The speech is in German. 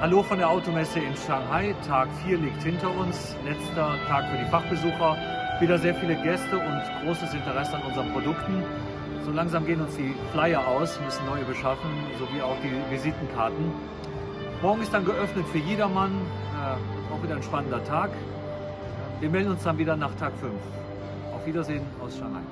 Hallo von der Automesse in Shanghai. Tag 4 liegt hinter uns. Letzter Tag für die Fachbesucher. Wieder sehr viele Gäste und großes Interesse an unseren Produkten. So langsam gehen uns die Flyer aus, müssen neue beschaffen, sowie auch die Visitenkarten. Morgen ist dann geöffnet für jedermann. Äh, auch wieder ein spannender Tag. Wir melden uns dann wieder nach Tag 5. Auf Wiedersehen aus Shanghai.